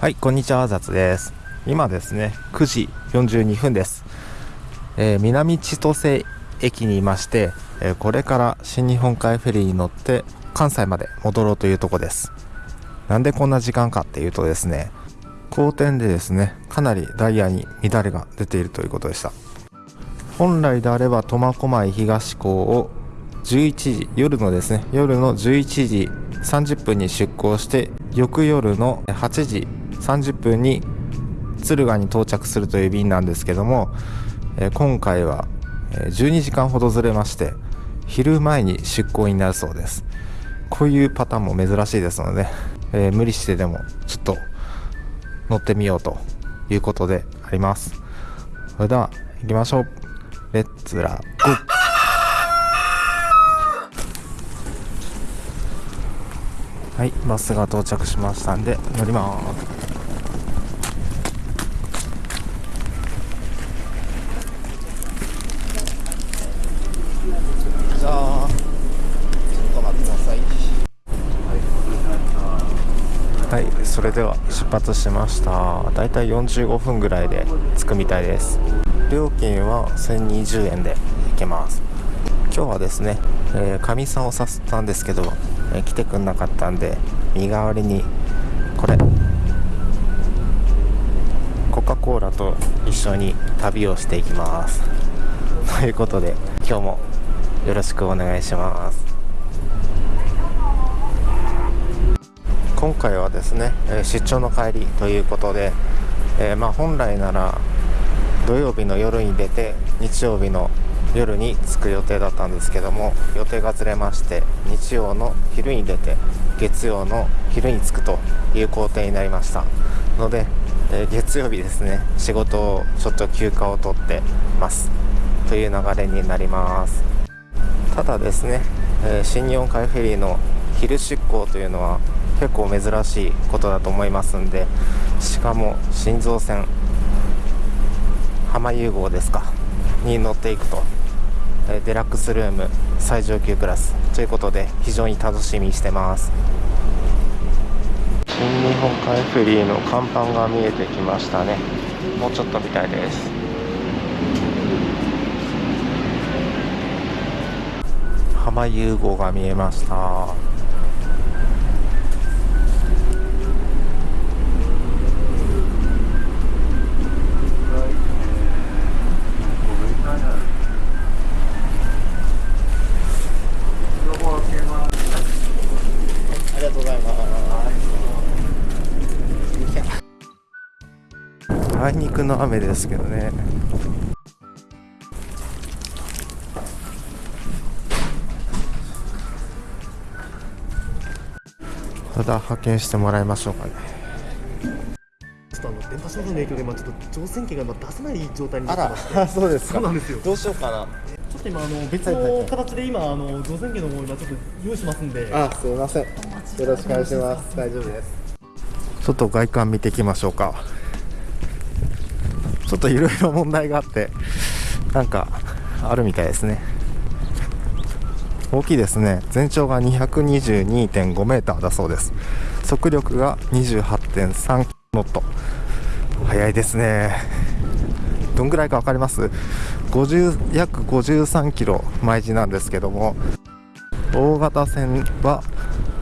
はい、こんにちは、雑です。今ですね、9時42分です。えー、南千歳駅にいまして、えー、これから新日本海フェリーに乗って関西まで戻ろうというとこです。なんでこんな時間かっていうとですね、好天でですね、かなりダイヤに乱れが出ているということでした。本来であれば苫小牧東港を11時夜のですね夜の11時30分に出港して翌夜の8時30分に敦賀に到着するという便なんですけども、え今回は12時間ほどずれまして昼前に出港になるそうです。こういうパターンも珍しいですので、えー、無理してでもちょっと乗ってみようということであります。それでは行きましょう。レッツラゴー。はいバスが到着しましたんで乗りますはいそれでは出発しました。だいたい45分ぐらいで着くみたいです。料金は1020円で行けます。今日はですねかみ、えー、さんを誘ったんですけど、えー、来てくんなかったんで身代わりにこれコカ・コーラと一緒に旅をしていきます。ということで今日もよろしくお願いします。今回はですね、え出張の帰りということで、えー、ま、本来なら土曜日の夜に出て日曜日の夜に着く予定だったんですけども予定がずれまして日曜の昼に出て月曜の昼に着くという工程になりました。ので、えー、月曜日ですね仕事をちょっと休暇を取ってますという流れになります。ただですね、えー、新日本海フェリーの昼出港というのは結構珍しいことだと思いますんでしかも心臓線浜融合ですかに乗っていくとデラックスルーム最上級クラスということで非常に楽しみにしてます。新日本海フェリーの看板が見えてきましたね。もうちょっとみたいです。浜融合が見えましたあいにくの雨ですけどねただ派遣してもらいましょうかねちょっとあの電波障害の影響で今ちょっと乗船機が今出せない状態になってましてあそうですそうなんですよどうしようかなちょっと今あの別の形で今あの乗船機の方今ちょっと用意しますんであすみませんよろしくお願いします大丈夫ですちょっと外観見ていきましょうかちょっといろいろ問題があってなんかあるみたいですね。大きいですね。全長が222.5メーターだそうです。速力が28.3ノット。速いですね。どんぐらいか分かります？50約53キロ毎時なんですけども大型船は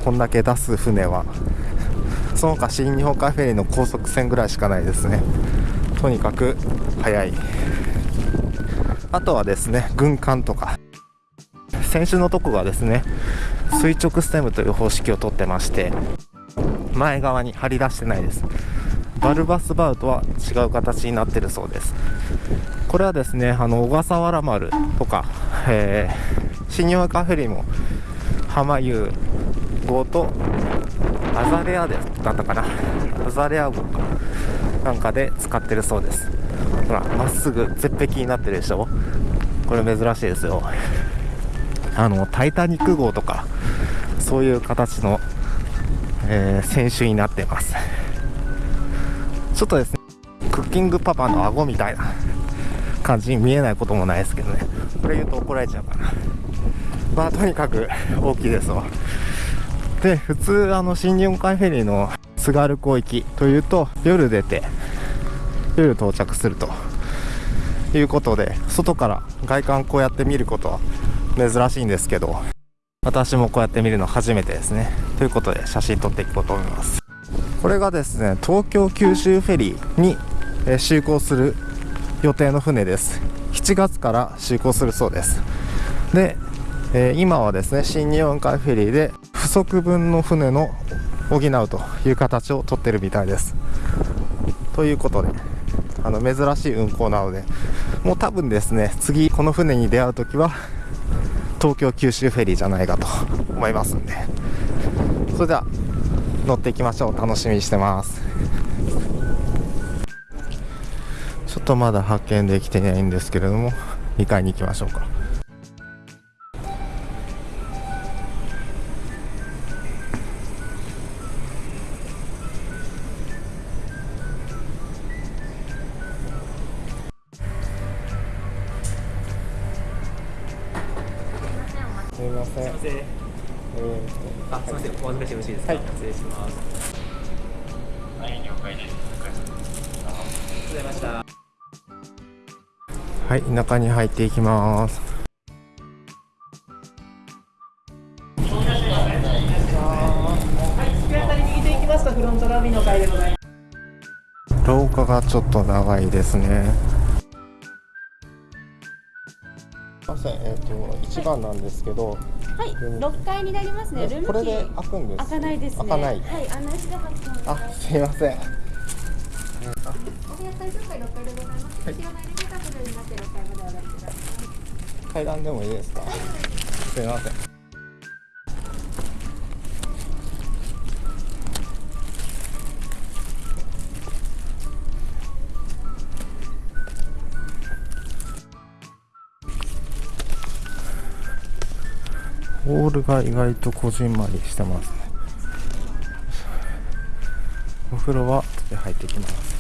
こんだけ出す船はその他新日本海フェリーの高速船ぐらいしかないですね。とにかく速い。あとはですね軍艦とか。先週のとこがですね垂直ステムという方式をとってまして前側に張り出してないです。バルバスバウとは違う形になってるそうです。これはですねあの小笠原丸とか、えー、新日本カフェリーも浜湯号とアザレアでだったかな。アザレア号か。なんかで使ってるそうです。ほらまっすぐ絶壁になってるでしょ？これ珍しいですよ。あのタイタニック号とかそういう形の、えー、選手になってます。ちょっとですねクッキングパパの顎みたいな感じに見えないこともないですけどね。これ言うと怒られちゃうかな。まあとにかく大きいですわ。で普通あの新日本海フェリーの津軽港行きというと夜出て夜到着するということで外から外観こうやって見ることは珍しいんですけど私もこうやって見るの初めてですね。ということで写真撮っていこうと思います。これがですね東京九州フェリーに就航する予定の船です。7月から就航するそうです。で、えー今はですね新日本海フェリーで不足分の船の補うという形をとってるみたいです。ということであの珍しい運航なのでもう多分ですね次この船に出会う時は東京九州フェリーじゃないかと思いますんで。それでは乗っていきましょう。楽しみにしてます。ちょっとまだ発見できてないんですけれども2階に行きましょうか。みませんすいません。えあ、すみません。お預かしよろしいですか？はい失礼します。はい、了解です。ありがとうございました。はい中に入っていきますフロントロビーの階でございます。廊下がちょっと長いですねと一番なんですけどはい、うん6階になりますね。ルームこれで開くんです開かないですね。開かないはい、案内しが発送あすいませんお部屋最上階6階でございます。後ろのエレベーターブルーになって6階までお上がりください。階段でもいいですか？すいませんルが意外とこじんまりしてますね。お風呂は入ってきます。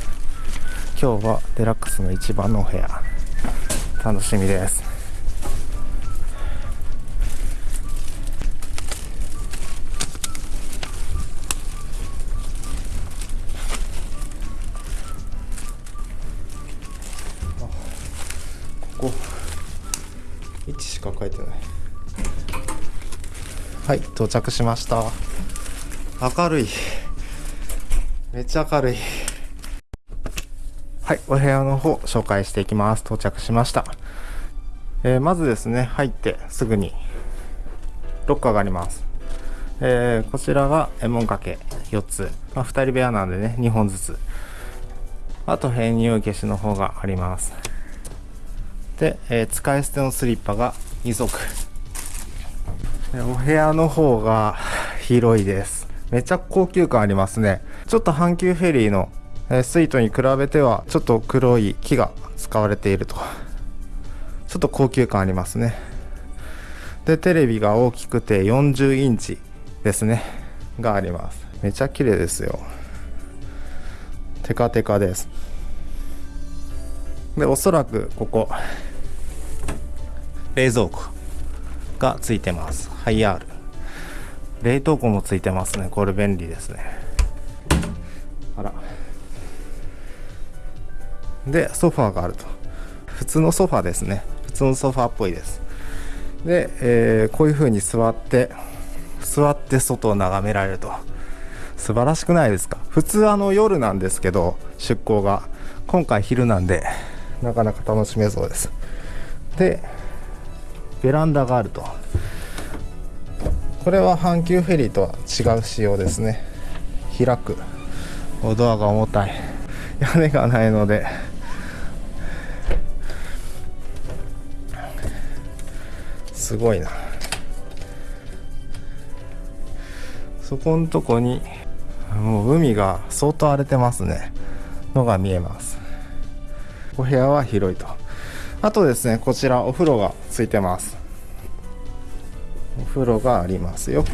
今日はデラックスの一番のお部屋。楽しみです。到着しました明るいめっちゃ明るいはい、お部屋の方紹介していきます。到着しました。えーまずですね、入ってすぐにロッカーがあります。えーこちらがえ門掛け4つ。まあ、2人部屋なんでね、2本ずつ。あと編入消しの方があります。で、えー使い捨てのスリッパが2足。お部屋の方が広いです。めちゃ高級感ありますね。ちょっと阪急フェリーのスイートに比べてはちょっと黒い木が使われていると。ちょっと高級感ありますね。でテレビが大きくて40インチですね。があります。めちゃ綺麗ですよ。テカテカです。でおそらくここ冷蔵庫。がついてます。ハイアール。冷凍庫もついてますね。これ便利ですね。あら。でソファーがあると。普通のソファーですね。普通のソファーっぽいです。で、えーこういう風に座って座って外を眺められると。素晴らしくないですか？普通あの夜なんですけど出航が。今回昼なんでなかなか楽しめそうです。でベランダがあると。これは阪急フェリーとは違う仕様ですね。開く。ドアが重たい。屋根がないので。すごいな。そこんとこにもう海が相当荒れてますね。のが見えます。お部屋は広いと。あとですねこちらお風呂がついてます。お風呂がありますよ。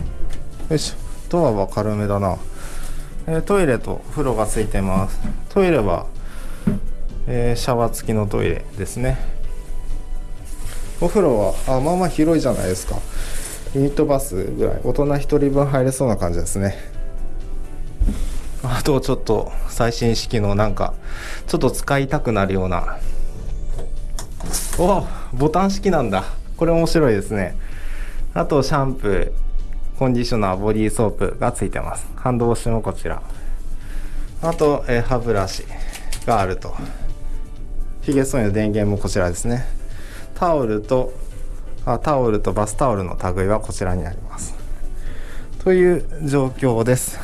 よいしょ。ドアは軽めだな。えートイレとお風呂がついてます。トイレは、えーシャワー付きのトイレですね。お風呂はあまあまあ広いじゃないですか。ユニットバスぐらい。大人1人分入れそうな感じですね。あとちょっと最新式のなんかちょっと使いたくなるような。おボタン式なんだ。これ面白いですね。あとシャンプーコンディショナーボディーソープがついてます。ハンドウォッシュもこちら。あと、えー歯ブラシがあると。ヒゲ剃りの電源もこちらですね。タオルとあタオルとバスタオルの類はこちらになります。という状況です。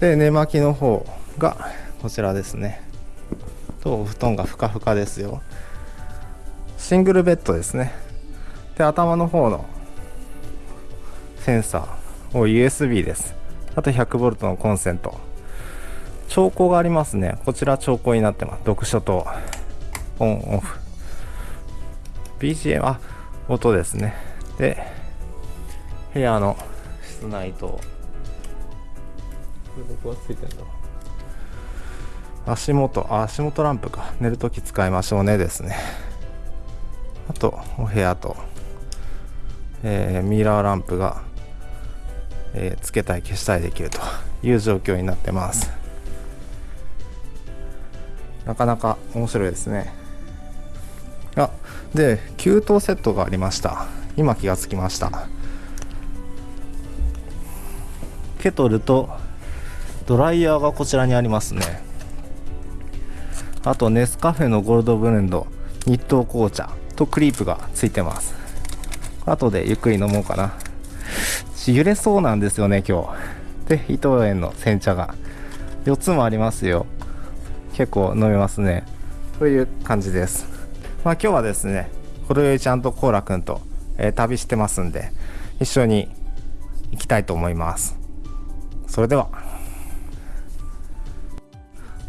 で寝巻きの方がこちらですね。とお布団がふかふかですよ。シングルベッドですね。で頭の方のセンサーを USB です。あと 100V のコンセント。調光がありますね。こちら調光になってます。読書とオンオフ。BGM あ音ですね。で部屋の室内と。これどこがついてんだ。足元。あ足元ランプか。寝るとき使いましょうねですね。あとお部屋と、えーミラーランプが、えーつけたい消したいできるという状況になってます。なかなか面白いですね。あで給湯セットがありました。今気がつきました。ケトルとドライヤーがこちらにありますね。あとネスカフェのゴールドブレンド日東紅茶とクリープがついてます。後でゆっくり飲もうかな。揺れそうなんですよね今日。で伊藤園の煎茶が。4つもありますよ。結構飲めますね。という感じです。まあ今日はですねほろよいちゃんとコーラくんと、えー旅してますんで一緒に行きたいと思います。それでは。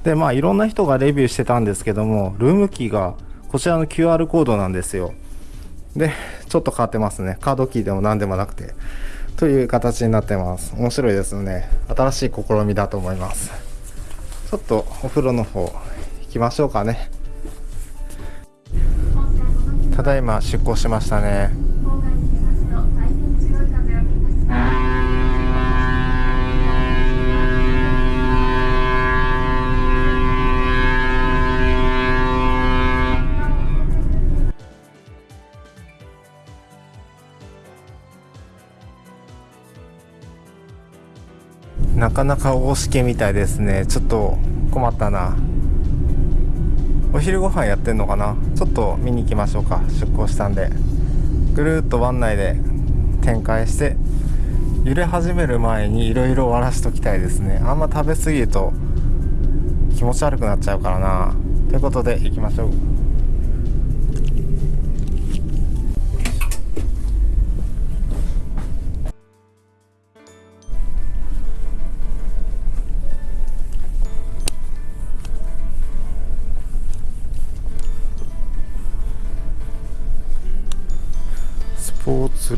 でまあいろんな人がレビューしてたんですけどもルームキーがこちらの QR コードなんですよ。でちょっと変わってますね。カードキーでも何でもなくて。という形になってます。面白いですよね。新しい試みだと思います。ちょっとお風呂の方行きましょうかね。ただいま出港しましたね。なかなか大しけみたいですね。ちょっと困ったな。お昼ご飯やってんのかな？ちょっと見に行きましょうか。出港したんで。ぐるっと湾内で展開して揺れ始める前にいろいろ終わらしときたいですね。あんま食べ過ぎると気持ち悪くなっちゃうからな。ということで行きましょう。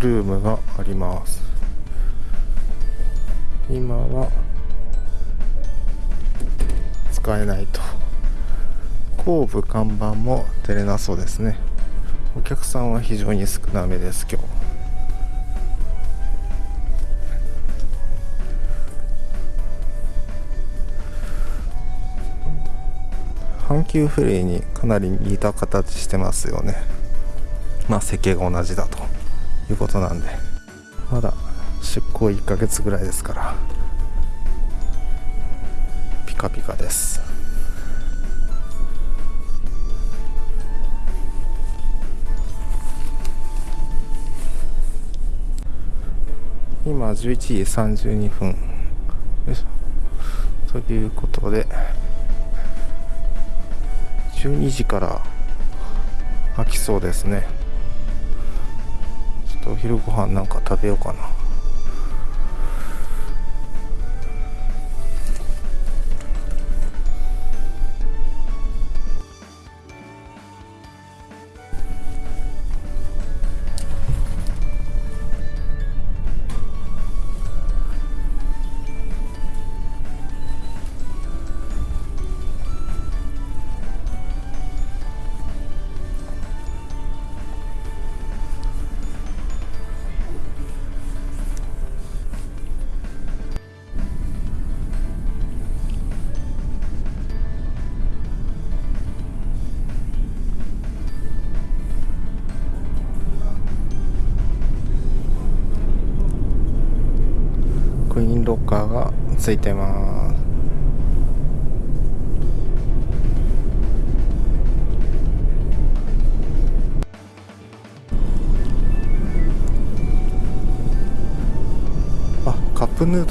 ルームがあります。今は使えないと。後部看板も出れなそうですね。お客さんは非常に少なめです今日。阪急フレイにかなり似た形してますよね。まあ設計が同じだと。いうことなんでまだ出航1ヶ月ぐらいですからピカピカです。今11時32分。いということで12時から開きそうですね。と昼ご飯なんか食べようかな。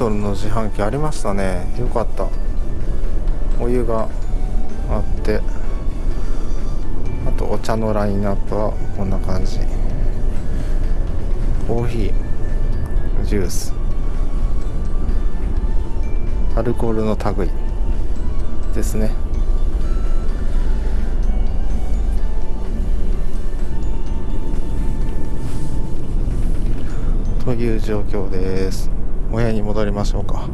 ルの自販機ありましたね。よかった。お湯があって。あとお茶のラインナップはこんな感じ。コーヒージュース。アルコールの類ですね。という状況です。親に戻りましょうか。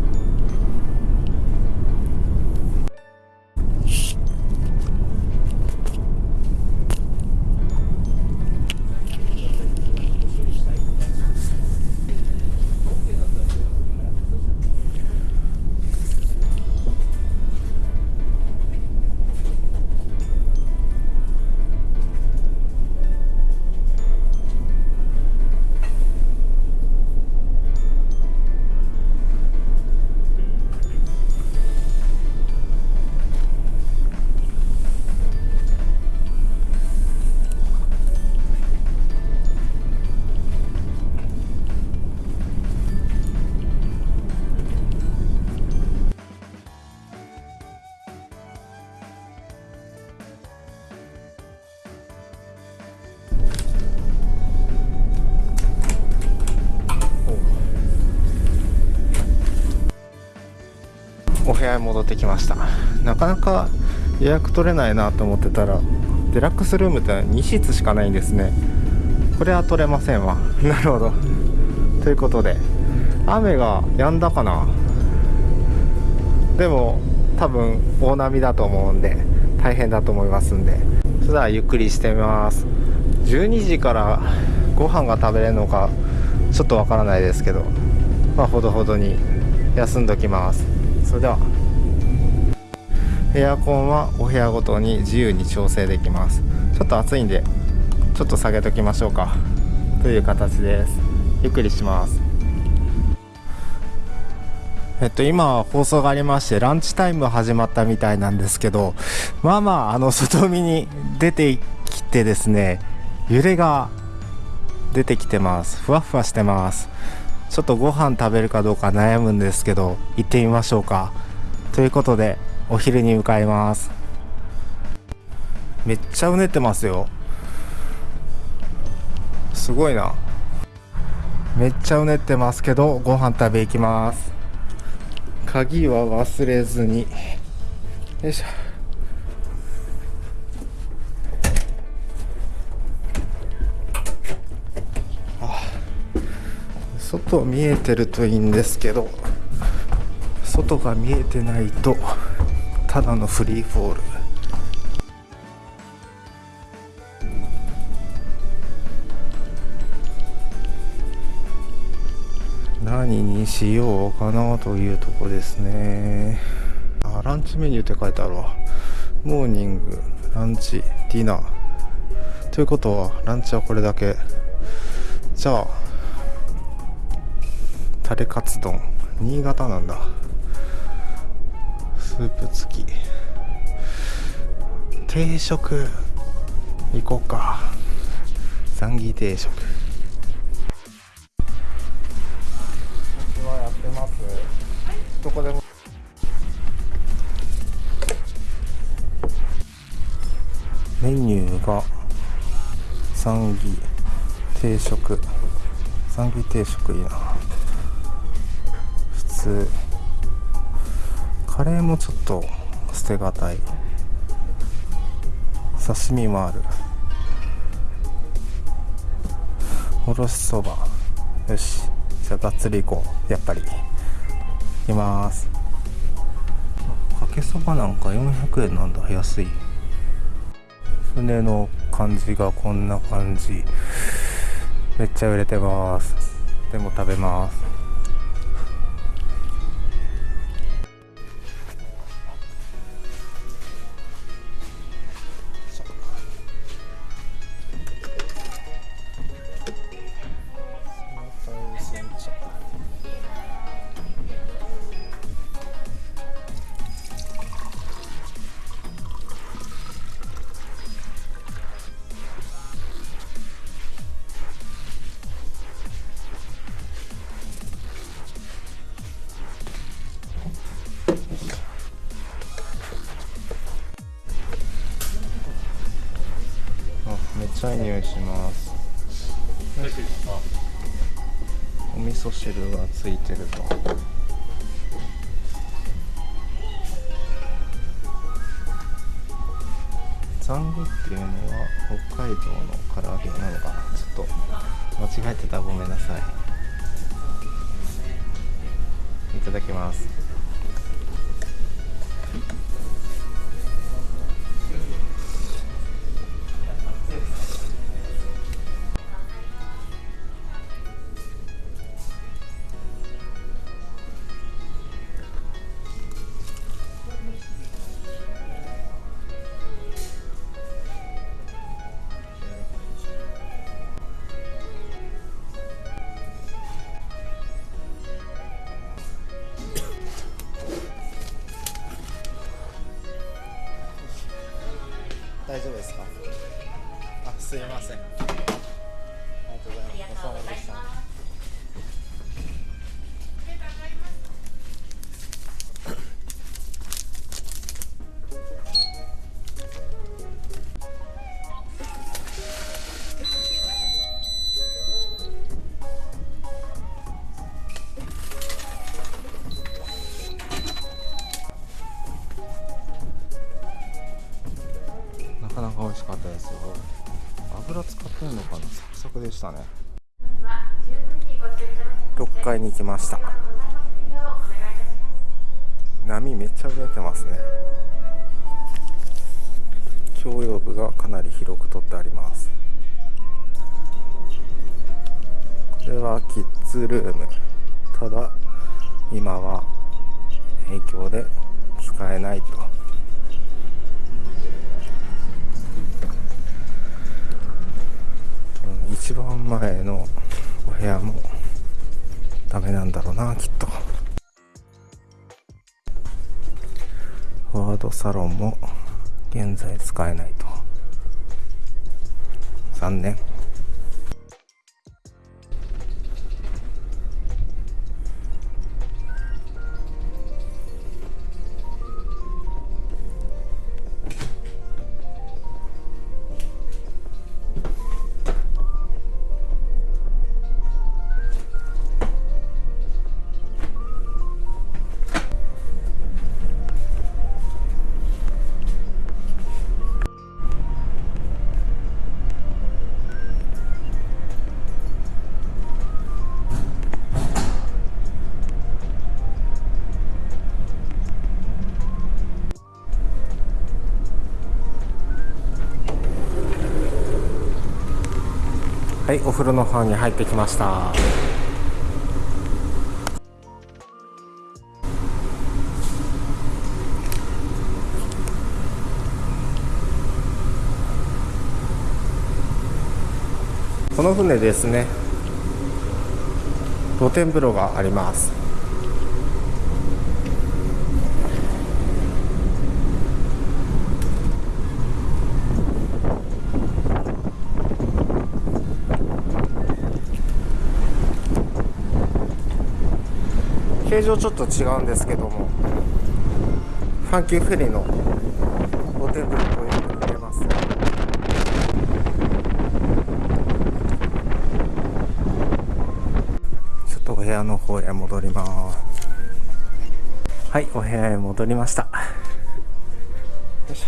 戻ってきました。なかなか予約取れないなと思ってたらデラックスルームって2室しかないんですね。これは取れませんわ。なるほど。ということで雨が止んだかな。でも多分大波だと思うんで大変だと思いますんで。それではゆっくりしてみます。12時からご飯が食べれるのかちょっとわからないですけどまあほどほどに休んどきます。それでは。エアコンはお部屋ごとに自由に調整できます。ちょっと暑いんでちょっと下げときましょうか。という形です。ゆっくりします。えっと今放送がありましてランチタイム始まったみたいなんですけどまあまああの外見に出てきてですね揺れが出てきてます。ふわふわしてます。ちょっとご飯食べるかどうか悩むんですけど行ってみましょうか。ということでお昼に向かいます。めっちゃうねってますよ。すごいな。めっちゃうねってますけどご飯食べ行きます。鍵は忘れずに。よいしょ。外見えてるといいんですけど外が見えてないと。ただのフリーフォール。何にしようかなというとこですね。あランチメニューって書いてあるわ。モーニングランチディナー。ということはランチはこれだけ。じゃあタレカツ丼。新潟なんだ。スープ付き。定食行こうか。ザンギ定食。はやってます。どこでも。メニューが。ザンギ定食。ザンギ定食いいな。普通カレーもちょっと捨てがたい。刺身もある。おろしそば。よし。じゃあがっつり行こう。やっぱり。いきます。かけそばなんか400円なんだ。安い。船の感じがこんな感じ。めっちゃ売れてます。でも食べます。チャイ入します。お味噌汁がついてると。ザンギっていうのは北海道の唐揚げなのかな？ちょっと間違えてた。らごめんなさい。いただきます。ました。波めっちゃ売れてますね。共用部がかなり広く取ってあります。これはキッズルーム。ただ今は影響で使えないと。うん一番前のお部屋もダメなんだろうなきっと。フォワードサロンも現在使えないと。残念。お風呂の方に入ってきました。この船ですね。露天風呂があります。形状ちょっと違うんですけどもファンキーフェリーの露天風呂とよく似てます。ちょっとお部屋の方へ戻ります。はいお部屋へ戻りました。し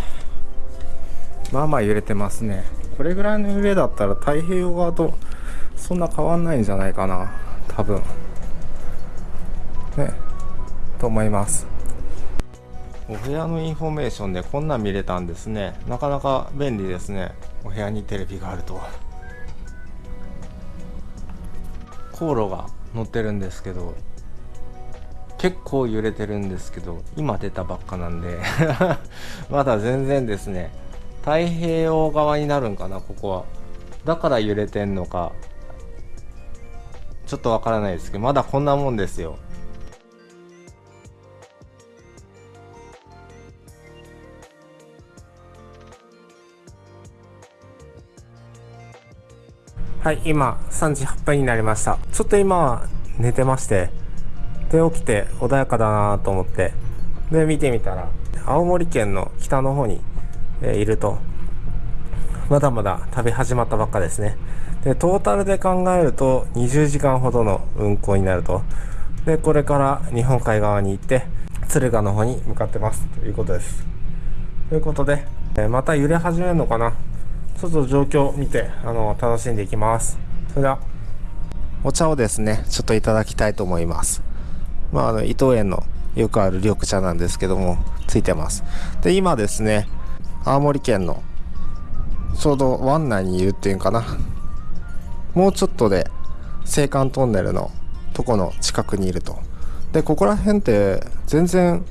まあまあ揺れてますね。これぐらいの揺れだったら太平洋側とそんな変わんないんじゃないかな多分。と思います。お部屋のインフォメーションでこんなん見れたんですね。なかなか便利ですね。お部屋にテレビがあると航路が載ってるんですけど結構揺れてるんですけど今出たばっかなんで。まだ全然ですね。太平洋側になるんかなここは。だから揺れてんのかちょっとわからないですけどまだこんなもんですよ。はい、今3時8分になりました。ちょっと今は寝てまして、で起きて穏やかだなと思って、で見てみたら、青森県の北の方に、えいると。まだまだ旅始まったばっかですね。で、トータルで考えると20時間ほどの運行になると。で、これから日本海側に行って、敦賀の方に向かってますということです。ということで、えまた揺れ始めるのかなちょっと状況を見て、あの、楽しんでいきます。それでは、お茶をですね、ちょっといただきたいと思います。まあ、あの、伊藤園のよくある緑茶なんですけども、ついてます。で、今ですね、青森県の、ちょうど湾内にいるっていうかな。もうちょっとで、青函トンネルのとこの近くにいると。で、ここら辺って全然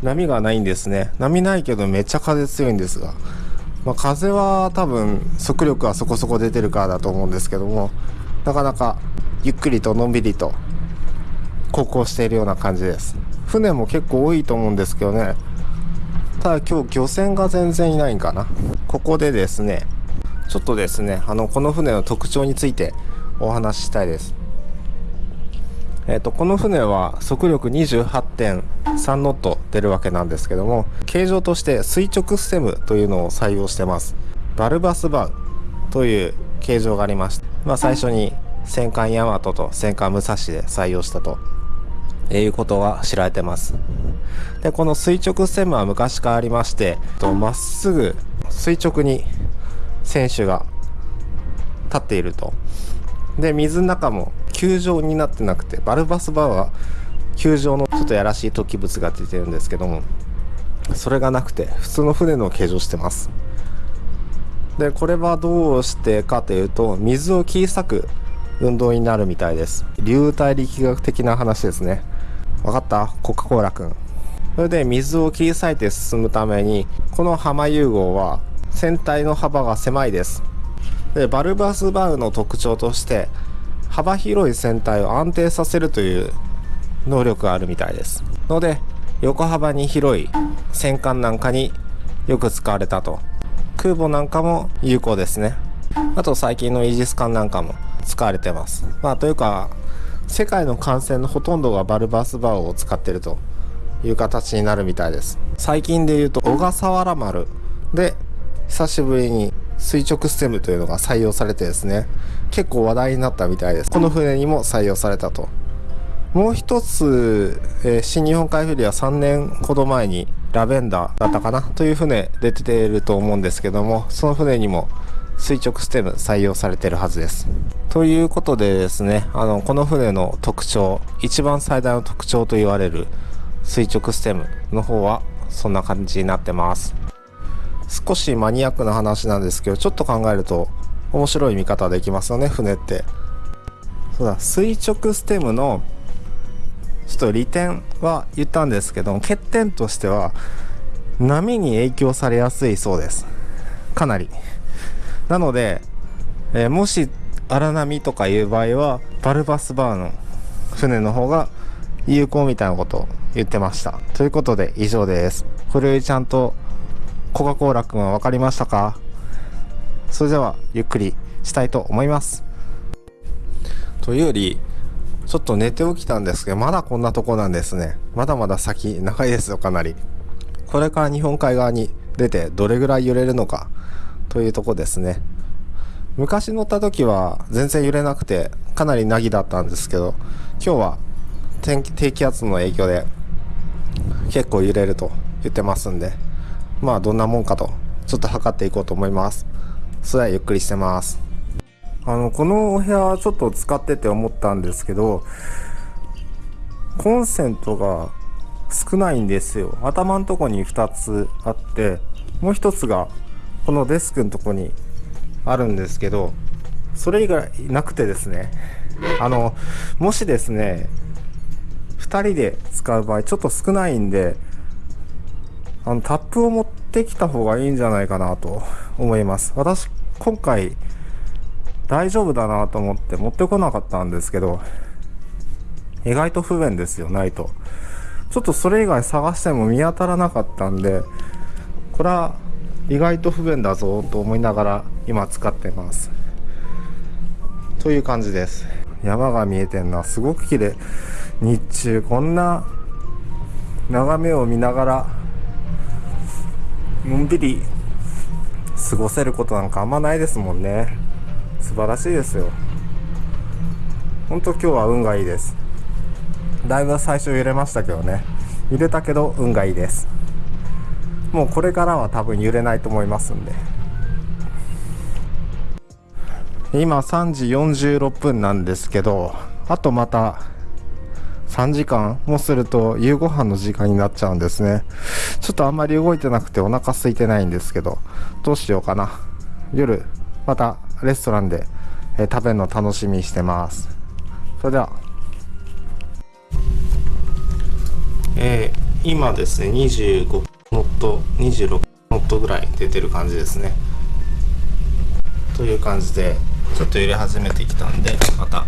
波がないんですね。波ないけどめっちゃ風強いんですが。まあ、風は多分速力はそこそこ出てるからだと思うんですけども、なかなかゆっくりとのんびりと航行しているような感じです。船も結構多いと思うんですけどね。ただ今日漁船が全然いないんかな。ここでですね、ちょっとですね、あの、この船の特徴についてお話ししたいです。えーと、この船は速力28.3ノット出るわけなんですけども形状として垂直ステムというのを採用してます。バルバスバウという形状がありまして、まあ、最初に戦艦ヤマトと戦艦武蔵で採用したということが知られてます。でこの垂直ステムは昔からありましてまっすぐ垂直に船首が立っていると。で水の中も球状になってなくてバルバスバーは球状のちょっとやらしい突起物が出てるんですけどもそれがなくて普通の船の形状してます。でこれはどうしてかというと水を切り裂く運動になるみたいです。流体力学的な話ですね。分かった？コカ・コーラくんそれで水を切り裂いて進むためにこの浜融合は船体の幅が狭いです。でバルバスバウの特徴として幅広い船体を安定させるという能力があるみたいです。ので横幅に広い戦艦なんかによく使われたと。空母なんかも有効ですね。あと最近のイージス艦なんかも使われてます。まあというか世界の艦船のほとんどがバルバスバーを使ってるという形になるみたいです。最近で言うと小笠原丸で久しぶりに垂直ステムというのが採用されてですね結構話題になったみたいです。この船にも採用されたと。もう一つ、えー、新日本海フェリーは3年ほど前にラベンダーだったかなという船出ていると思うんですけどもその船にも垂直ステム採用されてるはずです。ということでですねあのこの船の特徴一番最大の特徴と言われる垂直ステムの方はそんな感じになってます。少しマニアックな話なんですけど、ちょっと考えると面白い見方できますよね、船って。そうだ、垂直ステムのちょっと利点は言ったんですけど欠点としては波に影響されやすいそうです。かなり。なので、えー、もし荒波とかいう場合は、バルバスバーの船の方が有効みたいなことを言ってました。ということで以上です。これよりちゃんとコカ・コーラくんは分かりましたか？それではゆっくりしたいと思います。というよりちょっと寝て起きたんですけどまだこんなとこなんですね。まだまだ先長いですよかなり。これから日本海側に出てどれぐらい揺れるのかというとこですね。昔乗った時は全然揺れなくてかなりなぎだったんですけど今日は天気低気圧の影響で結構揺れると言ってますんで。まあどんなもんかとちょっと測っていこうと思います。それはゆっくりしてます。あのこのお部屋ちょっと使ってて思ったんですけどコンセントが少ないんですよ。頭のとこに2つあってもう1つがこのデスクのとこにあるんですけどそれ以外なくてですね。あのもしですね2人で使う場合ちょっと少ないんであのタップを持ってきた方がいいんじゃないかなと思います。私今回大丈夫だなと思って持ってこなかったんですけど意外と不便ですよないと。ちょっとそれ以外探しても見当たらなかったんでこれは意外と不便だぞと思いながら今使ってます。という感じです。山が見えてんなすごく綺麗。日中こんな眺めを見ながらのんびり過ごせることなんかあんまないですもんね。素晴らしいですよ。本当今日は運がいいです。だいぶ最初揺れましたけどね。揺れたけど運がいいです。もうこれからは多分揺れないと思いますんで。今3時46分なんですけどあとまた3時間もすると夕ご飯の時間になっちゃうんですね。ちょっとあんまり動いてなくてお腹空いてないんですけどどうしようかな。夜またレストランで、えー食べるの楽しみにしてます。それでは。えー今ですね25ノット26ノットぐらい出てる感じですね。という感じでちょっと揺れ始めてきたんでまた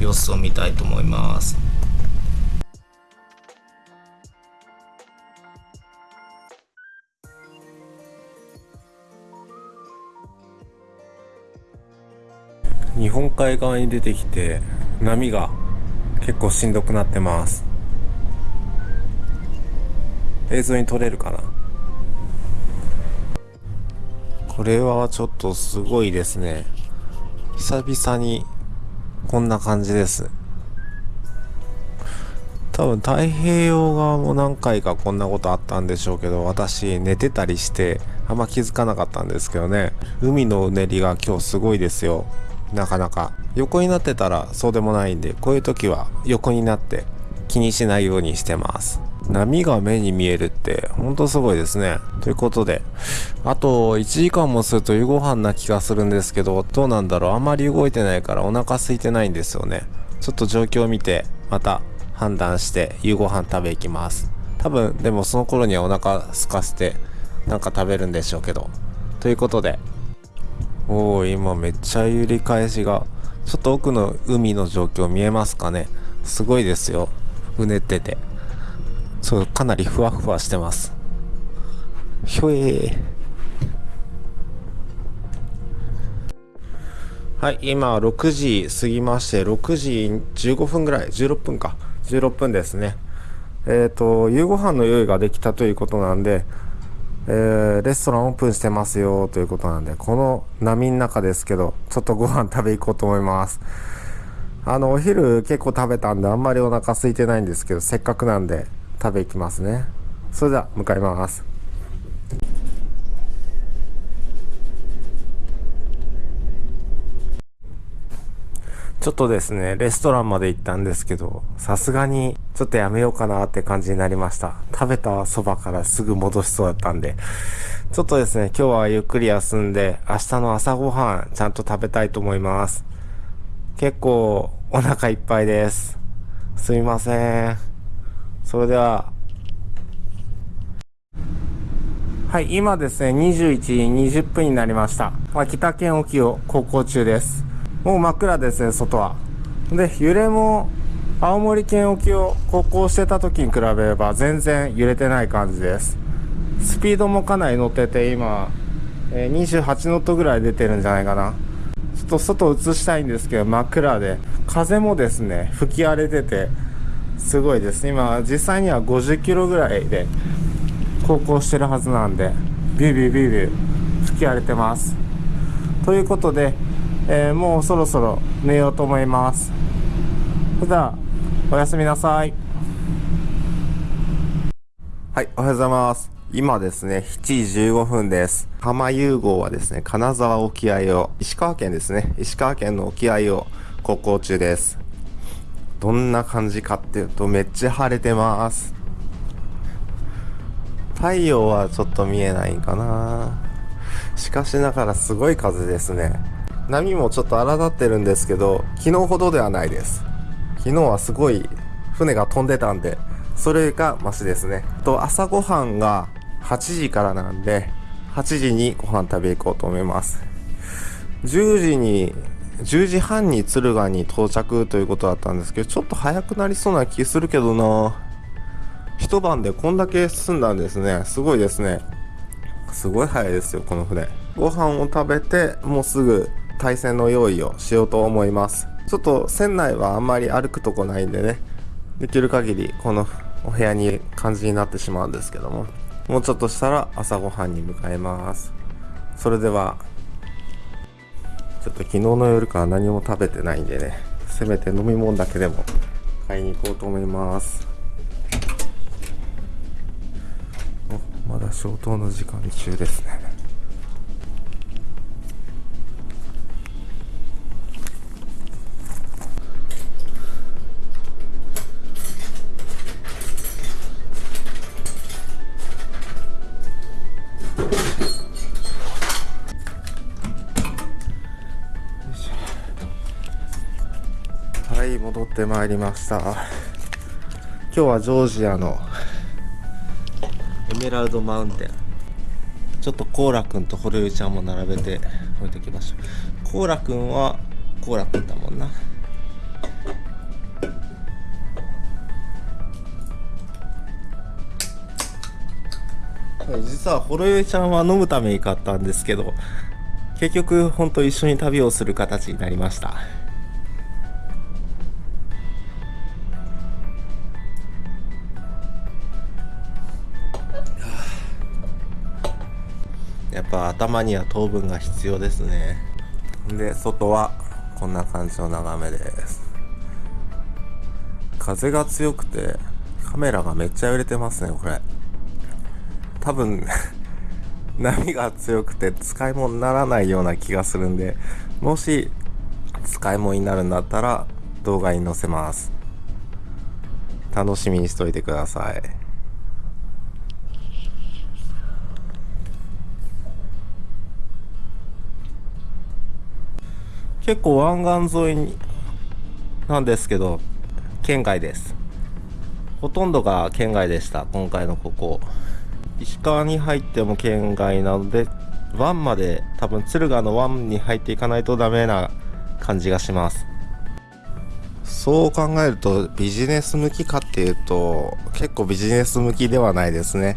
様子を見たいと思います。日本海側に出てきて波が結構しんどくなってます。映像に撮れるかな？これはちょっとすごいですね。久々にこんな感じです。多分太平洋側も何回かこんなことあったんでしょうけど私寝てたりしてあんま気づかなかったんですけどね。海のうねりが今日すごいですよ。なかなか。横になってたらそうでもないんでこういう時は横になって気にしないようにしてます。波が目に見えるってほんとすごいですね。ということであと1時間もすると夕ご飯な気がするんですけどどうなんだろう。あんまり動いてないからお腹空いてないんですよね。ちょっと状況を見てまた判断して夕ご飯食べ行きます。多分でもその頃にはお腹空かせてなんか食べるんでしょうけど。ということでおお今めっちゃ揺り返しがちょっと奥の海の状況見えますかね？すごいですよ。うねってて。そうかなりふわふわしてます。ひょえー。はい今6時過ぎまして6時15分ぐらい16分か。16分ですね。えっ、と夕ご飯の用意ができたということなんでえーレストランオープンしてますよということなんでこの波の中ですけどちょっとご飯食べ行こうと思います。あのお昼結構食べたんであんまりお腹空いてないんですけどせっかくなんで食べ行きますね。それでは向かいます。ちょっとですね、レストランまで行ったんですけど、さすがにちょっとやめようかなって感じになりました。食べたそばからすぐ戻しそうだったんで、ちょっとですね、今日はゆっくり休んで、明日の朝ごはんちゃんと食べたいと思います。結構お腹いっぱいです。すみません。それでは、はい、今ですね、21時20分になりました。秋田県沖を航行中です。もう真っ暗ですね、外は。で、揺れも、青森県沖を航行してた時に比べれば全然揺れてない感じです。スピードもかなり乗ってて、今、え28ノットぐらい出てるんじゃないかな。ちょっと外映したいんですけど、真っ暗で、風もですね、吹き荒れてて、すごいです。今、実際には50キロぐらいで航行してるはずなんで、ビュービュービュービュー吹き荒れてます。ということで、えーもうそろそろ寝ようと思います。それでは、おやすみなさい。はい、おはようございます。今ですね、7時15分です。浜融合はですね、金沢沖合を、石川県ですね、石川県の沖合を航行中です。どんな感じかっていうと、めっちゃ晴れてます。太陽はちょっと見えないかなしかしながらすごい風ですね。波もちょっと荒立ってるんですけど、昨日ほどではないです。昨日はすごい船が飛んでたんで、それがマシですね。と、朝ごはんが8時からなんで、8時にご飯食べ行こうと思います。10時に、10時半に敦賀に到着ということだったんですけど、ちょっと早くなりそうな気するけどな一晩でこんだけ進んだんですね。すごいですね。すごい早いですよ、この船。ご飯を食べて、もうすぐ対戦の用意をしようと思います。ちょっと船内はあんまり歩くとこないんでね、できる限りこのお部屋に感じになってしまうんですけども、もうちょっとしたら朝ごはんに向かいます。それではちょっと昨日の夜から何も食べてないんでねせめて飲み物だけでも買いに行こうと思いますまだ消灯の時間中ですねってまいりました。今日はジョージアのエメラルドマウンテン。ちょっとコーラくんとホルユちゃんも並べて置いてきましょうコーラくんはコーラくんだもんな。実はホロユちゃんは飲むために買ったんですけど結局本当一緒に旅をする形になりました。頭には糖分が必要ですね。で外はこんな感じの眺めです。風が強くてカメラがめっちゃ揺れてますねこれ。多分 波が強くて使い物にならないような気がするんでもし使い物になるんだったら動画に載せます。楽しみにしといてください。結構湾岸沿いになんですけど県外です。ほとんどが県外でした今回のここ。石川に入っても県外なので湾まで多分敦賀の湾に入っていかないとダメな感じがします。そう考えるとビジネス向きかっていうと結構ビジネス向きではないですね。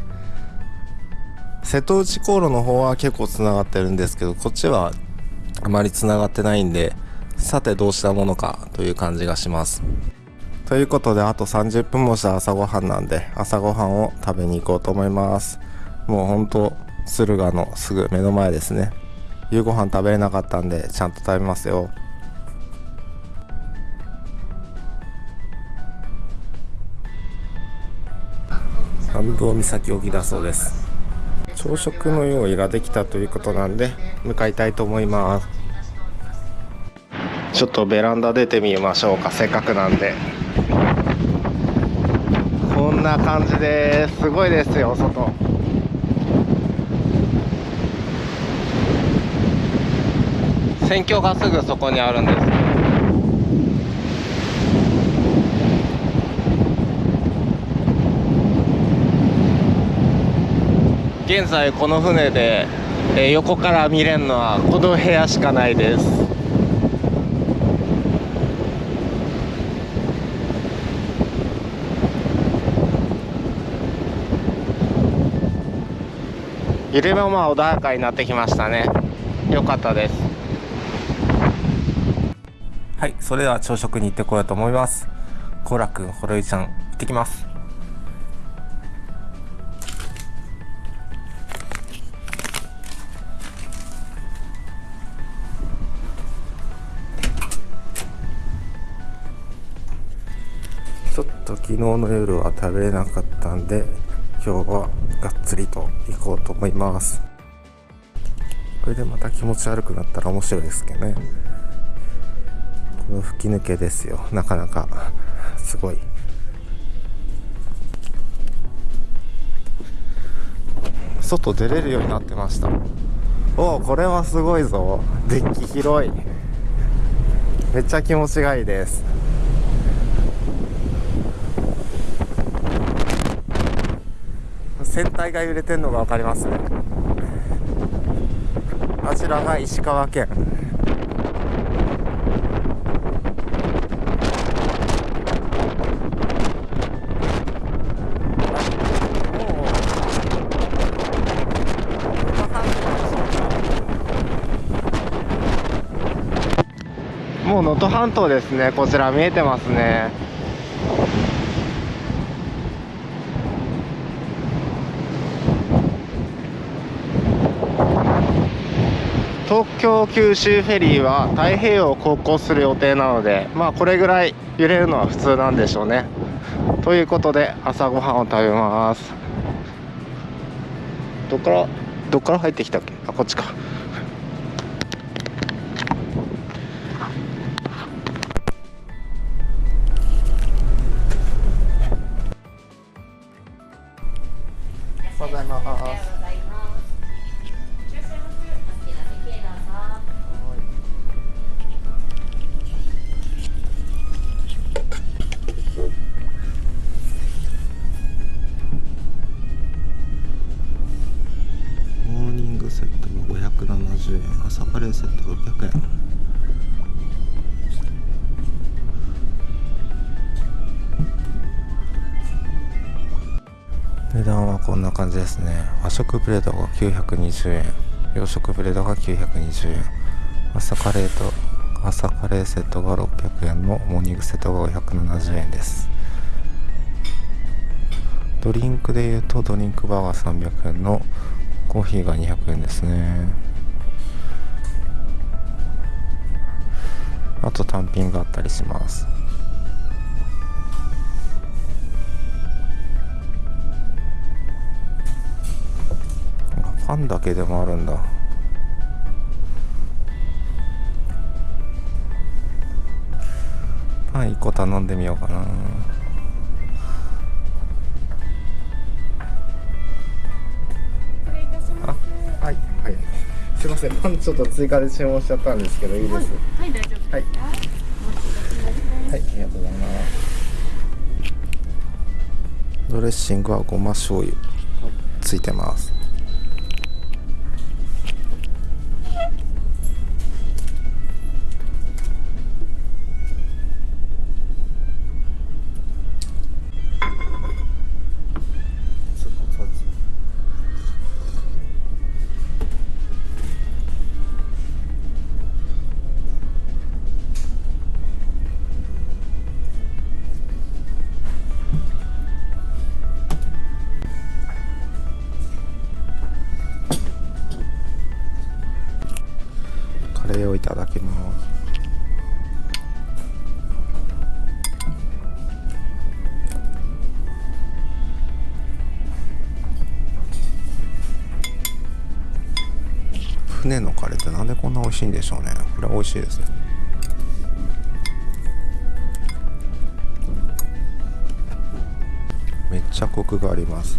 瀬戸内航路の方は結構つながってるんですけどこっちはあまりつながってないんでさてどうしたものかという感じがします。ということであと30分もした朝ごはんなんで朝ごはんを食べに行こうと思います。もうほんと敦賀のすぐ目の前ですね。夕ご飯食べれなかったんでちゃんと食べますよ。参道岬沖だそうです。朝食の用意ができたということなんで向かいたいと思います。ちょっとベランダ出てみましょうか。せっかくなんで。こんな感じですすごいですよ外。選挙がすぐそこにあるんです。現在この船で、横から見れるのはこの部屋しかないです。揺れもまあ穏やかになってきましたね。よかったです。はいそれでは朝食に行ってこようと思います。コーラくんほろゆちゃん行ってきます。ちょっと昨日の夜は食べれなかったんで今日はがっつりと行こうと思います。これでまた気持ち悪くなったら面白いですけどね。この吹き抜けですよ。なかなか。すごい。外出れるようになってました。おおこれはすごいぞ。デッキ広い。めっちゃ気持ちがいいです。船体が揺れてるのが分かりますね。あちらが石川県。もう能登半島ですね。こちら見えてますね。東京九州フェリーは太平洋を航行する予定なのでまあこれぐらい揺れるのは普通なんでしょうね。ということで朝ごはんを食べます。どっからどっから入ってきたっけ？あこっちか。920円。洋食プレートが920円。朝カレーと朝カレーセットが600円のモーニングセットが570円です。ドリンクでいうとドリンクバーが300円のコーヒーが200円ですね。あと単品があったりします。あパンだけでもあるんだパン1個頼んでみようかなあはいはいすいませんパンちょっと追加で注文しちゃったんですけどいいです？はい、大丈夫。はい。はい、ありがとうございます。ドレッシングはごま醤油ついてます。しいんでしょうね。これ美味しいですね。めっちゃコクがあります。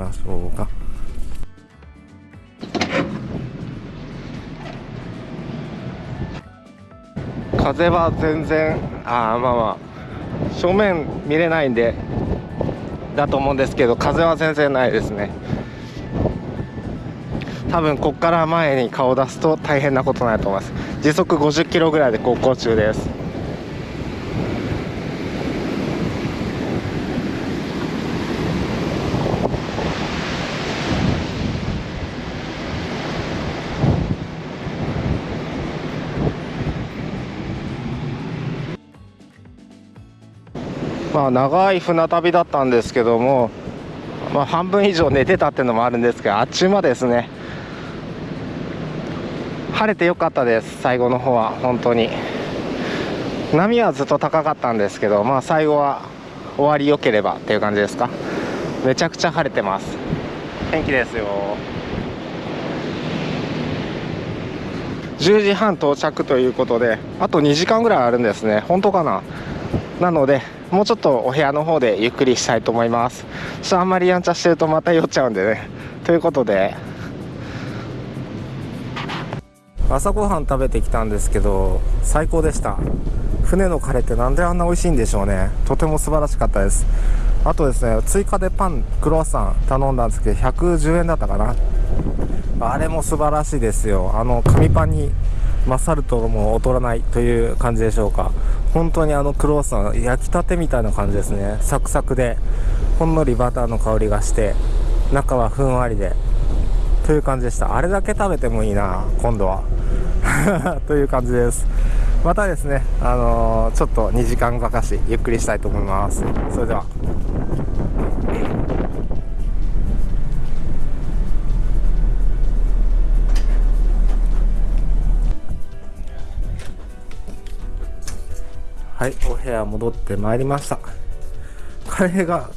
ましょうか。風は全然あまあまあ正面見れないんでだと思うんですけど風は全然ないですね。多分こっから前に顔を出すと大変なことになると思います。時速50キロぐらいで航行中ですまあ長い船旅だったんですけどもまあ半分以上寝てたっていうのもあるんですがあっちゅう間ですね。晴れてよかったです最後の方は本当に。波はずっと高かったんですけどまあ最後は終わり良ければっていう感じですか。めちゃくちゃ晴れてます。天気ですよ。10時半到着ということであと2時間ぐらいあるんですね。本当かな？なのでもうちょっとお部屋の方でゆっくりしたいと思います。ちょっとあんまりやんちゃしてるとまた酔っちゃうんでね。ということで。朝ごはん食べてきたんですけど最高でした。船のカレーってなんであんな美味しいんでしょうね。とても素晴らしかったです。あとですね追加でパンクロワッサン頼んだんですけど110円だったかな。あれも素晴らしいですよ。あの紙パンに勝るとも劣らないという感じでしょうか。本当にあのクロワッサン焼きたてみたいな感じですね。サクサクでほんのりバターの香りがして中はふんわりでという感じでした。あれだけ食べてもいいな今度は。という感じです。またですねあのー、ちょっと2時間ばかしゆっくりしたいと思います。それでは。はいお部屋戻ってまいりました。カレーが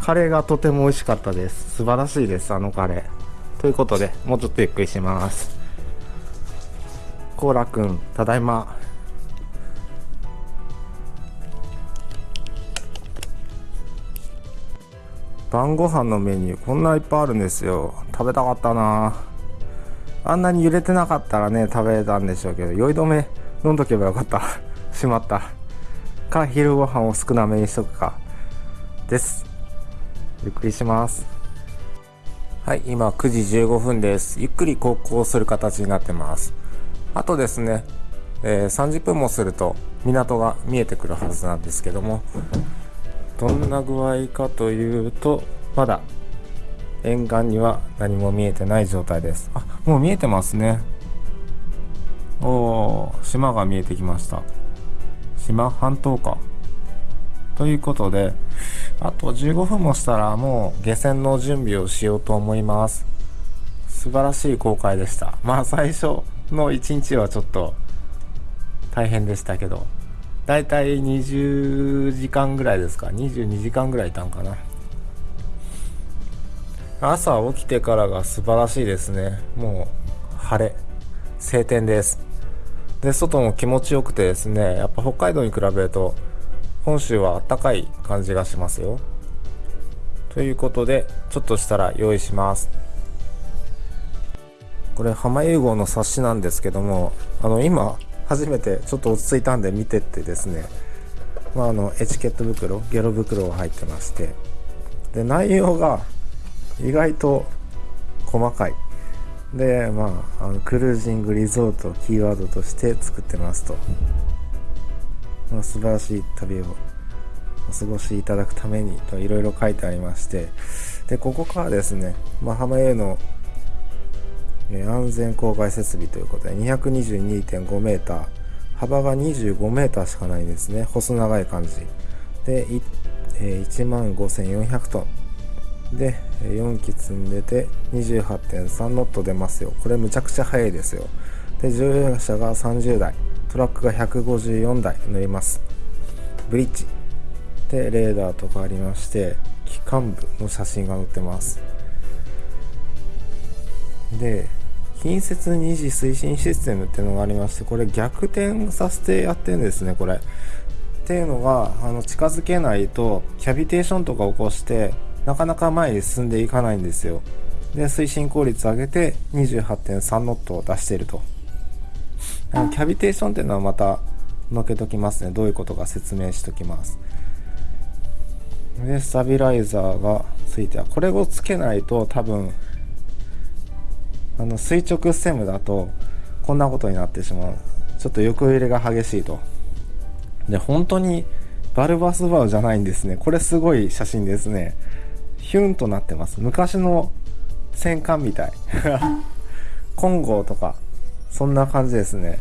カレーがとても美味しかったです。素晴らしいですあのカレー。ということでもうちょっとゆっくりします。コーラくんただいま。晩ご飯のメニューこんないっぱいあるんですよ。食べたかったな。あんなに揺れてなかったらね食べたんでしょうけど酔い止め飲んどけばよかった。しまった。か昼ご飯を少なめにしとくかです。ゆっくりします。はい今9時15分です。ゆっくり航行する形になってます。あとですね、えー、30分もすると港が見えてくるはずなんですけどもどんな具合かというとまだ沿岸には何も見えてない状態です。あもう見えてますね。おお島が見えてきました。島半島か。ということであと15分もしたらもう下船の準備をしようと思います。素晴らしい航海でした。まあ最初の1日はちょっと大変でしたけどだいたい20時間ぐらいですか。22時間ぐらいいたんかな。朝起きてからが素晴らしいですね。もう晴れ晴天です。で外も気持ちよくてですねやっぱ北海道に比べると本州は暖かい感じがしますよ。ということでちょっとしたら用意します。これ浜融合の冊子なんですけどもあの今初めてちょっと落ち着いたんで見てってですねまあ、あのエチケット袋ゲロ袋が入ってまして。で内容が意外と細かい。でまああのクルージングリゾートをキーワードとして作ってますと、まあ、素晴らしい旅をお過ごしいただくためにといろいろ書いてありまして。でここからですね、まあ、浜への安全公開設備ということで 222.5m 幅が 25m しかないんですね。細長い感じ。で1万5400トン。で4機積んでて28.3ノット出ますよ。これむちゃくちゃ速いですよ。で乗用車が30台トラックが154台乗ります。ブリッジ。でレーダーとかありまして機関部の写真が載ってます。で近接二次推進システムっていうのがありましてこれ逆転させてやってるんですねこれ。っていうのがあの近づけないとキャビテーションとか起こしてなかなか前に進んでいかないんですよ。で推進効率上げて28.3ノットを出していると。キャビテーションっていうのはまた載けときますね。どういうことか説明しときます。でスタビライザーがついてはこれをつけないと多分あの垂直ステムだとこんなことになってしまう。ちょっと横揺れが激しいと。で本当にバルバスバウじゃないんですね。これすごい写真ですね。ヒュンとなってます。昔の戦艦みたい。金剛とかそんな感じですね。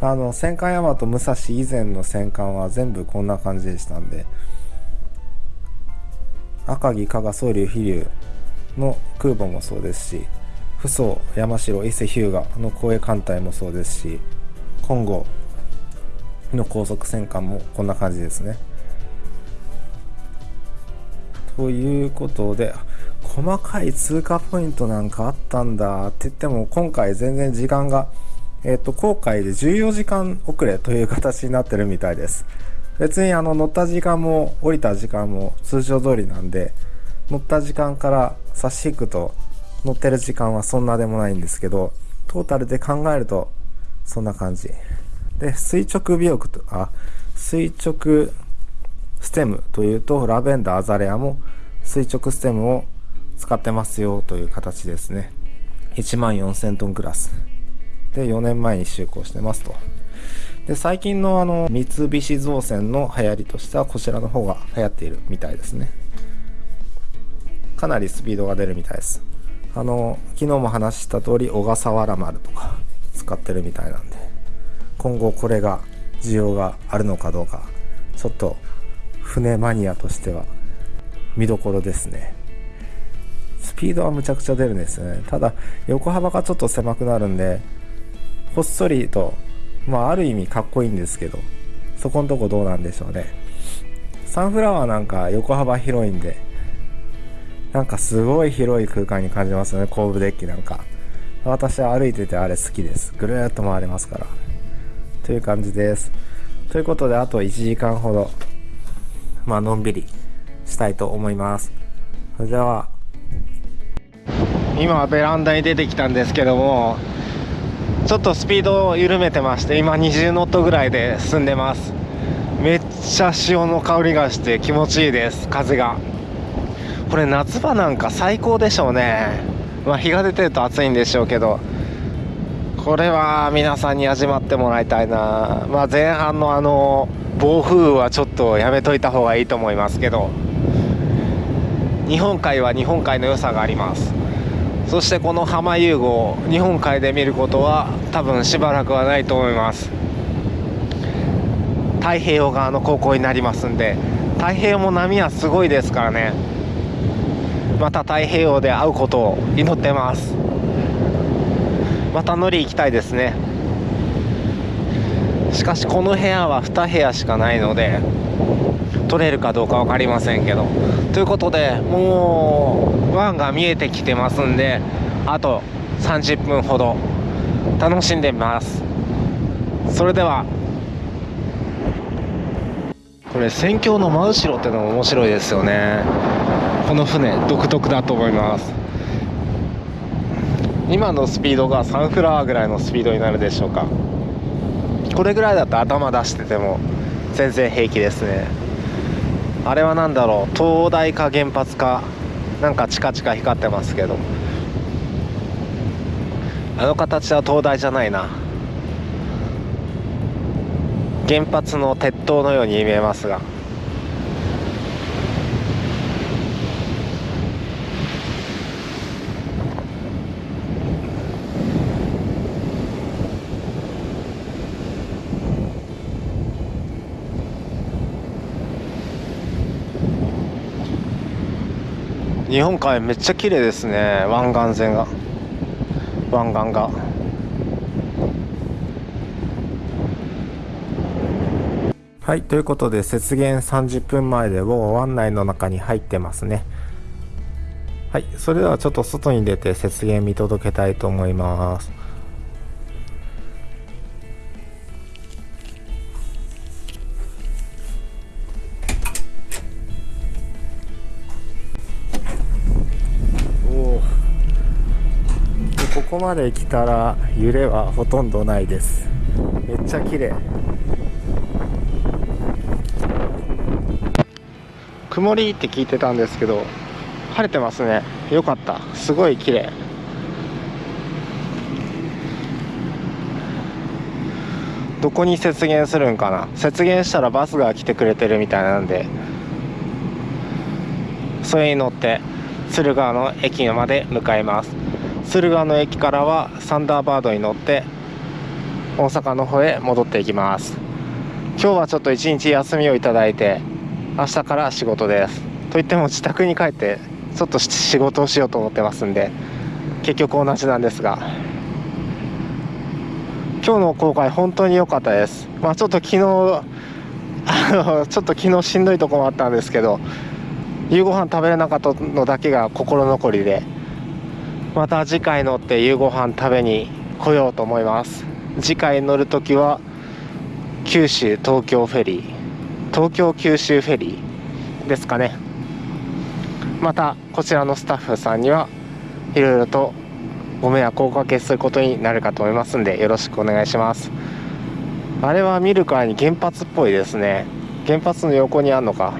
あの戦艦大和武蔵以前の戦艦は全部こんな感じでしたんで。赤城加賀総龍飛龍の空母もそうですし扶桑山城伊勢日向の護衛艦隊もそうですし金剛の高速戦艦もこんな感じですね。ということで細かい通過ポイントなんかあったんだ。って言っても今回全然時間がえっ、と航海で14時間遅れという形になってるみたいです。別にあの乗った時間も降りた時間も通常通りなんで乗った時間から差し引くと乗ってる時間はそんなでもないんですけどトータルで考えるとそんな感じ。で垂直尾翼とあ垂直ステムというとラベンダーアザレアも垂直ステムを使ってますよという形ですね。1万4000トンクラス。で4年前に就航してますと。で最近のあの三菱造船の流行りとしてはこちらの方が流行っているみたいですね。かなりスピードが出るみたいです。あの昨日も話した通り小笠原丸とか使ってるみたいなんで今後これが需要があるのかどうかちょっと船マニアとしては見どころですね。スピードはむちゃくちゃ出るんですよね。ただ横幅がちょっと狭くなるんでほっそりとまあある意味かっこいいんですけどそこんとこどうなんでしょうね。サンフラワーなんか横幅広いんでなんかすごい広い空間に感じますよね。後部デッキなんか。私は歩いててあれ好きです。ぐるーっと回れますから。という感じです。ということであと1時間ほど。まあのんびりしたいと思います。それでは。今ベランダに出てきたんですけどもちょっとスピードを緩めてまして今20ノットぐらいで進んでます。めっちゃ潮の香りがして気持ちいいです風が。これ夏場なんか最高でしょうね。まあ日が出てると暑いんでしょうけどこれは皆さんに味わってもらいたいな。まあ前半のあの暴風雨はちょっとやめといた方がいいと思いますけど。日本海は日本海の良さがあります。そしてこの浜遊具を日本海で見ることは多分しばらくはないと思います。太平洋側の航行になりますんで太平洋も波はすごいですからね。また太平洋で会うことを祈ってます。また乗り行きたいですね。しかしこの部屋は2部屋しかないので取れるかどうか分かりませんけど。ということでもう湾が見えてきてますんであと30分ほど。楽しんでみます。それでは。これ船橋の真後ろってのも面白いですよね。この船独特だと思います。今のスピードがサンフラワーぐらいのスピードになるでしょうか。これぐらいだと頭出してても全然平気ですね。あれは何だろう。東大か原発かなんかチカチカ光ってますけど。あの形は東大じゃないな。原発の鉄塔のように見えますが。日本海めっちゃ綺麗ですね湾岸線が。湾岸が。はいということで雪原30分前でもう湾内の中に入ってますね。はいそれではちょっと外に出て雪原見届けたいと思います。まで来たら揺れはほとんどないです。めっちゃ綺麗。曇りって聞いてたんですけど晴れてますね。よかった。すごい綺麗。どこに雪原するんかな。雪原したらバスが来てくれてるみたいなんでそれに乗って敦賀の駅まで向かいます。敦賀の駅からはサンダーバードに乗って大阪の方へ戻っていきます。今日はちょっと一日休みをいただいて明日から仕事です。といっても自宅に帰ってちょっと仕事をしようと思ってますんで結局同じなんですが。今日の公開本当に良かったです。まあちょっと昨日あのちょっと昨日しんどいとこもあったんですけど夕ご飯食べれなかったのだけが心残りでまた次回乗って夕ご飯食べに来ようと思います。次回乗る時は九州東京フェリー。東京九州フェリーですかね。またこちらのスタッフさんにはいろいろとご迷惑をおかけすることになるかと思いますんでよろしくお願いします。あれは見るからに原発っぽいですね。原発の横にあるのか。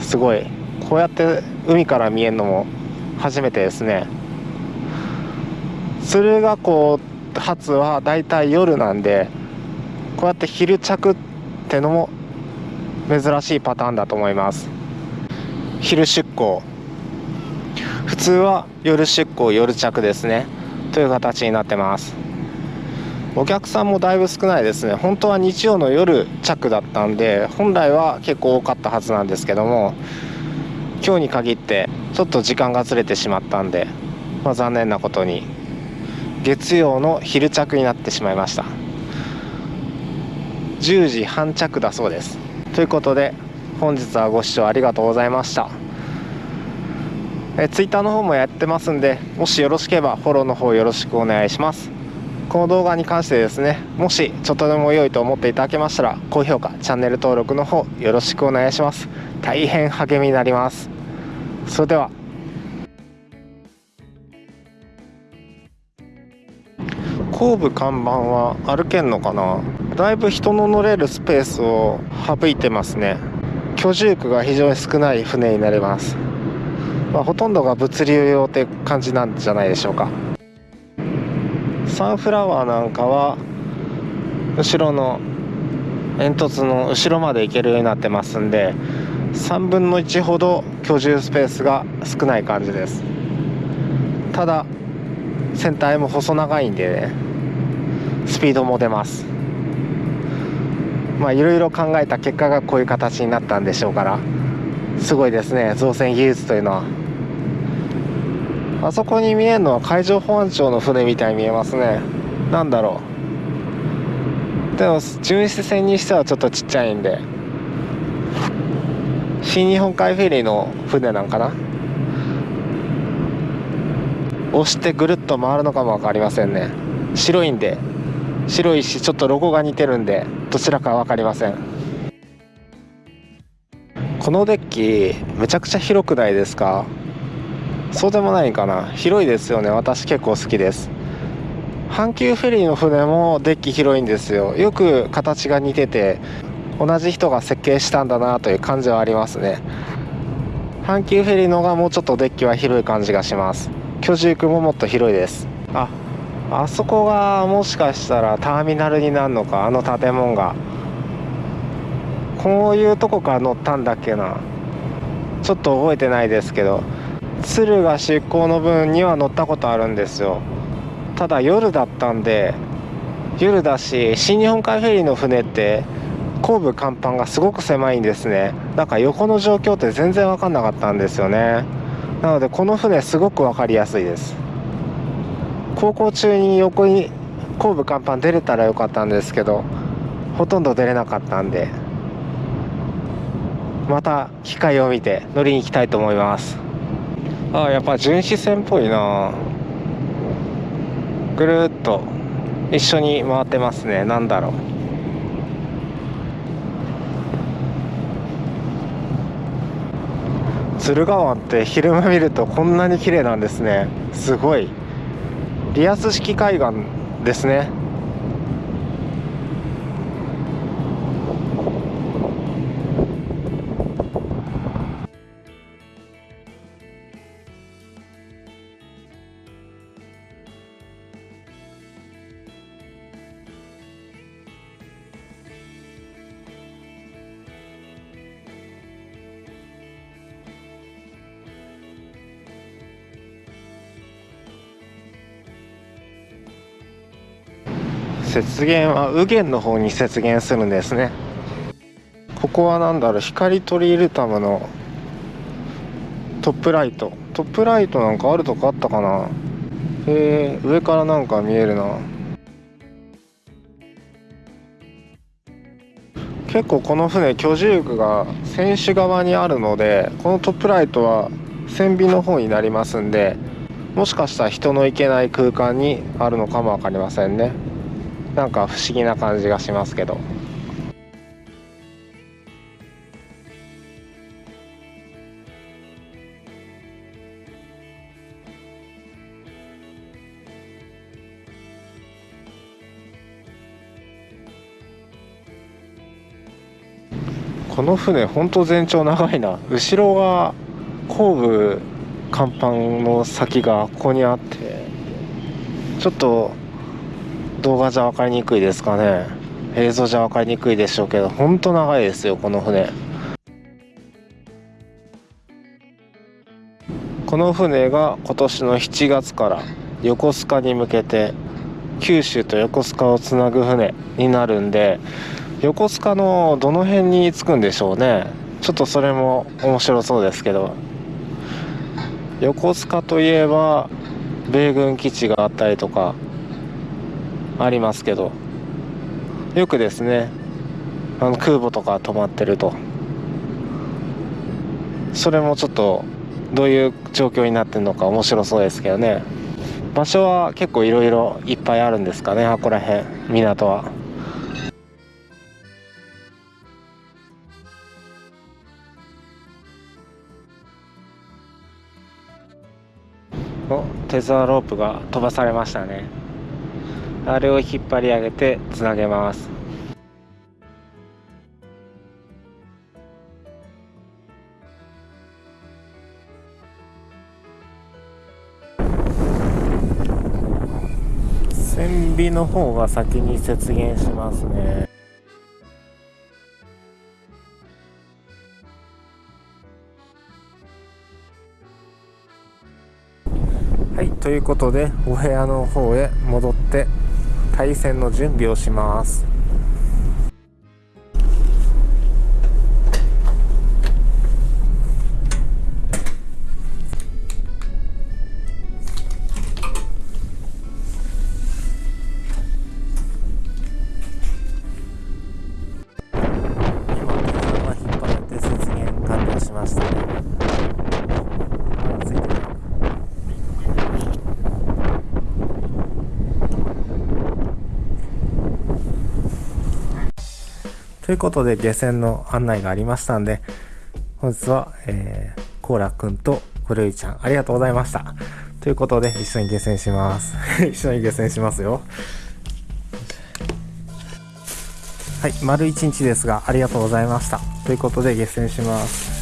すごい。こうやって海から見えるのも初めてですね。敦賀港発はだいたい夜なんでこうやって昼着ってのも珍しいパターンだと思います。昼出港普通は夜出港夜着ですね。という形になってます。お客さんもだいぶ少ないですね。本当は日曜の夜着だったんで本来は結構多かったはずなんですけども今日に限ってちょっと時間がずれてしまったんで、まあ、残念なことに月曜の昼着になってしまいました。10時半着だそうです。ということで本日はご視聴ありがとうございました。えツイッターの方もやってますんでもしよろしければフォローの方よろしくお願いします。この動画に関してですねもしちょっとでも良いと思っていただけましたら高評価チャンネル登録の方よろしくお願いします。大変励みになります。それでは。後部看板は歩けんのかな？だいぶ人の乗れるスペースを省いてますね。居住区が非常に少ない船になります、まあ、ほとんどが物流用って感じなんじゃないでしょうか。サンフラワーなんかは後ろの煙突の後ろまで行けるようになってますんで3分の1ほど居住スペースが少ない感じです。ただ船体も細長いんでねスピードも出ます。まあいろいろ考えた結果がこういう形になったんでしょうからすごいですね。造船技術というのは。あそこに見えるのは海上保安庁の船みたいに見えますね。なんだろう。でも巡視船にしてはちょっとちっちゃいんで。新日本海フェリーの船なんかな。押してぐるっと回るのかも分かりませんね。白いんで。白いしちょっとロゴが似てるんで。どちらか分かりません。このデッキめちゃくちゃ広くないですか？そうでもないかな。広いですよね。私結構好きです。阪急フェリーの船もデッキ広いんですよ。よく形が似てて同じ人が設計したんだなという感じはありますね。阪急フェリーのがもうちょっとデッキは広い感じがします。居住区ももっと広いです。ああそこがもしかしたらターミナルになるのかあの建物が。こういうとこから乗ったんだっけな。ちょっと覚えてないですけど。敦賀出港の分には乗ったことあるんですよ。ただ夜だったんで夜だし新日本海フェリーの船って後部甲板がすごく狭いんですね。なんか横の状況って全然分かんなかったんですよね。なのでこの船すごく分かりやすいです。航行中に横に後部甲板出れたらよかったんですけどほとんど出れなかったんでまた機会を見て乗りに行きたいと思います。あやっぱ巡視船っぽいな。ぐるっと一緒に回ってますね。何だろう。敦賀湾って昼間見るとこんなに綺麗なんですね。すごい。リアス式海岸ですね。雪原は右舷の方に雪原するんですねここは何だろう光トリールタムのトップライトトップライトなんかあるとこあったかなへえ上からなんか見えるな結構この船居住区が船首側にあるのでこのトップライトは船尾の方になりますんでもしかしたら人の行けない空間にあるのかも分かりませんねなんか不思議な感じがしますけど。この船ほんと全長長いな。後ろが後部甲板の先がここにあってちょっと動画じゃ分かりにくいですかね。映像じゃ分かりにくいでしょうけどほんと長いですよこの船。この船が今年の7月から横須賀に向けて九州と横須賀をつなぐ船になるんで横須賀のどの辺に着くんでしょうね。ちょっとそれも面白そうですけど。横須賀といえば米軍基地があったりとかありますけどよくですねあの空母とか止まってるとそれもちょっとどういう状況になってるのか面白そうですけどね場所は結構いろいろいっぱいあるんですかねあこら辺港は。おテザーロープが飛ばされましたねあれを引っ張り上げてつなげます。船尾の方が先に接舷しますね。はいということでお部屋の方へ戻って対戦の準備をします。ということで下船の案内がありましたんで本日は、えー、コーラくんとコルイちゃんありがとうございました。ということで一緒に下船します。一緒に下船しますよ。はい丸一日ですがありがとうございました。ということで下船します。